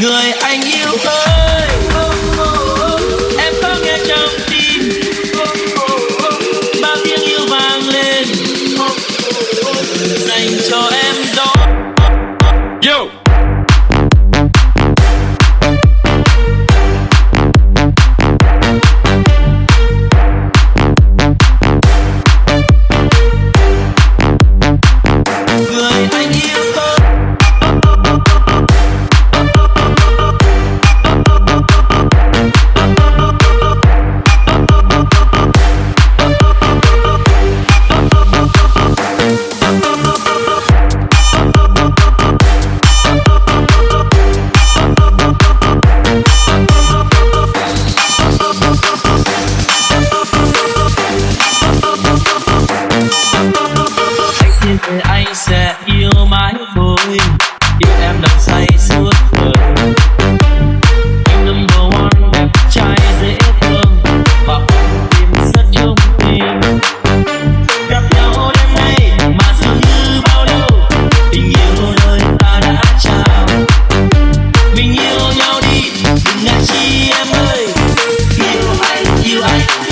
người anh yêu ơi em ơi. Yêu anh yêu anh.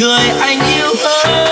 người anh yêu ơi.